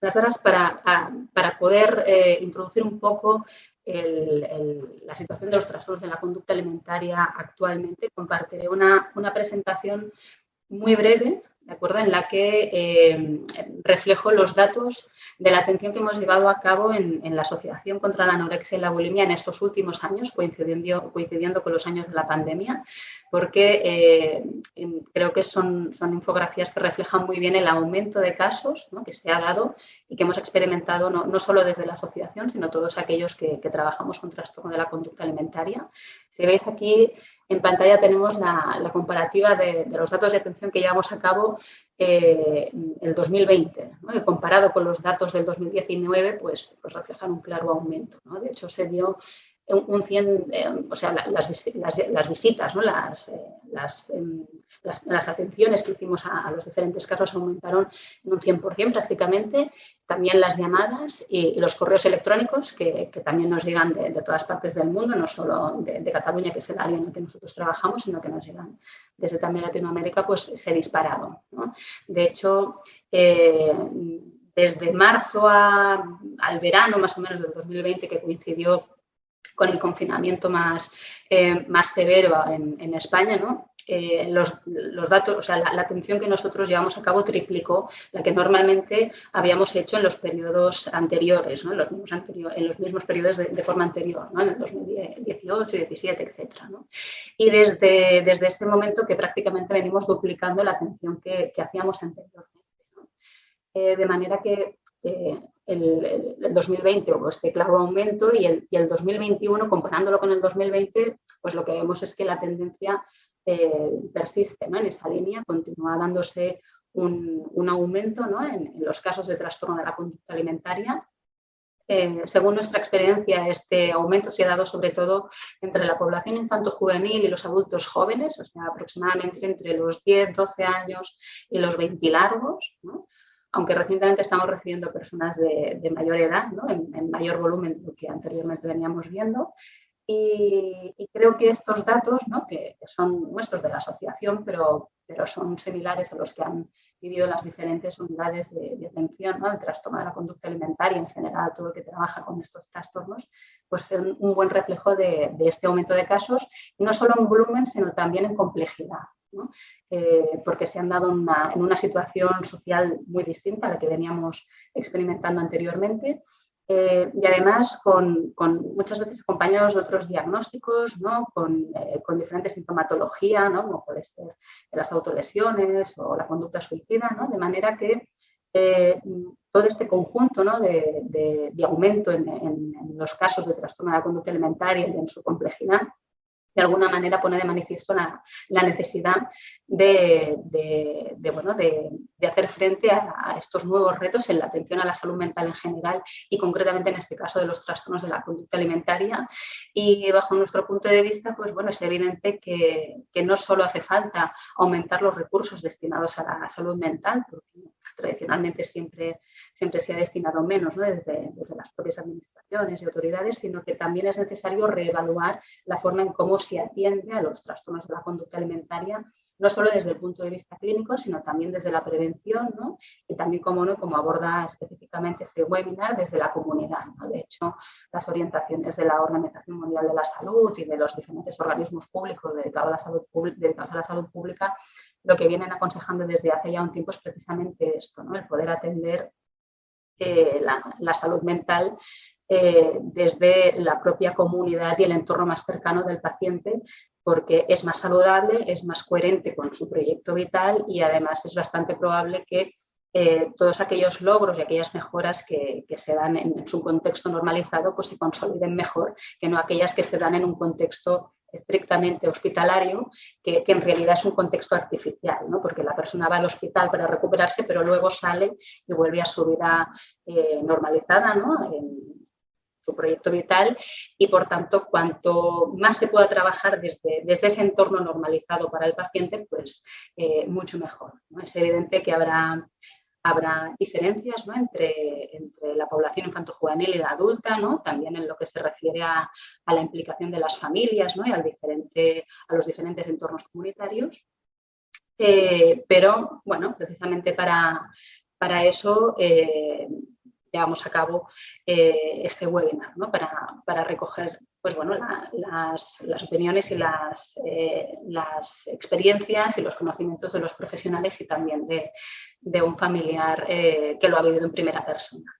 las horas para, para poder eh, introducir un poco la situación de los trastornos de la conducta alimentaria actualmente. Compartiré una, una presentación muy breve ¿de acuerdo? en la que eh, reflejo los datos de la atención que hemos llevado a cabo en, la Asociación contra la Anorexia y la Bulimia en estos últimos años, coincidiendo, coincidiendo con los años de la pandemia, porque eh, creo que son, son, infografías que reflejan muy bien el aumento de casos que se ha dado y que hemos experimentado no, no, solo desde la asociación, sino todos aquellos que, trabajamos con trastorno de la conducta alimentaria. Si veis aquí en pantalla tenemos la, comparativa de, los datos de atención que llevamos a cabo eh, el 2020. comparado con los datos del 2019, pues, pues reflejan un claro aumento. De hecho, se dio un 100, eh, o sea, las, las, visitas, ¿no? las, eh, em, las, atenciones que hicimos a, los diferentes casos aumentaron en un 100% prácticamente, también las llamadas y, los correos electrónicos que, también nos llegan de, todas partes del mundo, no solo de, Cataluña, que es el área en la que nosotros trabajamos, sino que nos llegan desde también Latinoamérica, pues se dispararon. ¿no? De hecho, eh, desde marzo al verano más o menos del 2020, que coincidió con el confinamiento más, eh, más severo en, España, ¿no? Eh, los, datos, o sea, la, atención que nosotros llevamos a cabo triplicó la que normalmente habíamos hecho en los periodos anteriores, ¿no? en, los mismos en los mismos periodos de, forma anterior, ¿no? en el 2018, 17, etc. Y desde, desde este momento que prácticamente venimos duplicando la atención que, hacíamos anteriormente. Eh, de manera que el, 2020 hubo este claro aumento y el, el, 2021, comparándolo con el 2020, pues lo que vemos es que la tendencia eh, persiste en esa línea, continúa dándose un, aumento en, los casos de trastorno de la conducta alimentaria. Eh, según nuestra experiencia, este aumento se ha dado sobre todo entre la población infanto-juvenil y los adultos jóvenes, o sea, aproximadamente entre los 10, 12 años y los 20 largos. ¿no? aunque recientemente estamos recibiendo personas de, mayor edad, en, mayor volumen de lo que anteriormente veníamos viendo. Y, creo que estos datos, que, son nuestros de la asociación, pero, pero son similares a los que han vivido las diferentes unidades de, atención al trastorno de la conducta alimentaria, en general todo el que trabaja con estos trastornos, pues son un buen reflejo de, de este aumento de casos, no solo en volumen, sino también en complejidad. Eh, porque se han dado en una situación social muy distinta a la que veníamos experimentando anteriormente. Eh, y además con, muchas veces acompañados de otros diagnósticos, ¿no? con, eh, con, diferentes sintomatología, ¿no? como puede ser las autolesiones o la conducta suicida, ¿no? de manera que todo este conjunto ¿no? de, de, aumento en, en, los casos de trastorno de la conducta alimentaria y en su complejidad de alguna manera pone de manifiesto la, necesidad de, bueno, de, hacer frente a, estos nuevos retos en la atención a la salud mental en general y concretamente en este caso de los trastornos de la conducta alimentaria. Y bajo nuestro punto de vista, pues bueno, es evidente que, no solo hace falta aumentar los recursos destinados a la salud mental, porque tradicionalmente siempre, siempre se ha destinado menos desde, desde las propias administraciones y autoridades, sino que también es necesario reevaluar la forma en cómo se atiende a los trastornos de la conducta alimentaria, no solo desde el punto de vista clínico, sino también desde la prevención ¿no? y también, como, ¿no? como aborda específicamente este webinar, desde la comunidad. De hecho, las orientaciones de la Organización Mundial de la Salud y de los diferentes organismos públicos dedicados a la salud, dedicados a la salud pública lo que vienen aconsejando desde hace ya un tiempo es precisamente esto, ¿no? el poder atender eh, la, salud mental eh, desde la propia comunidad y el entorno más cercano del paciente, porque es más saludable, es más coherente con su proyecto vital y además es bastante probable que eh, todos aquellos logros y aquellas mejoras que, se dan en, su contexto normalizado pues se consoliden mejor que no aquellas que se dan en un contexto estrictamente hospitalario, que, en realidad es un contexto artificial, ¿no? porque la persona va al hospital para recuperarse, pero luego sale y vuelve a su vida eh, normalizada, ¿no? en su proyecto vital, y por tanto, cuanto más se pueda trabajar desde, desde ese entorno normalizado para el paciente, pues eh, mucho mejor. Es evidente que habrá habrá diferencias entre, entre, la población infanto-juvenil y la adulta, ¿no? también en lo que se refiere a, la implicación de las familias ¿no? y al diferente, a los diferentes entornos comunitarios. Eh, pero, bueno, precisamente para, para eso, eh, llevamos a cabo eh, este webinar para, recoger pues, bueno, las, opiniones y las, eh, las, experiencias y los conocimientos de los profesionales y también de, un familiar que lo ha vivido en primera persona.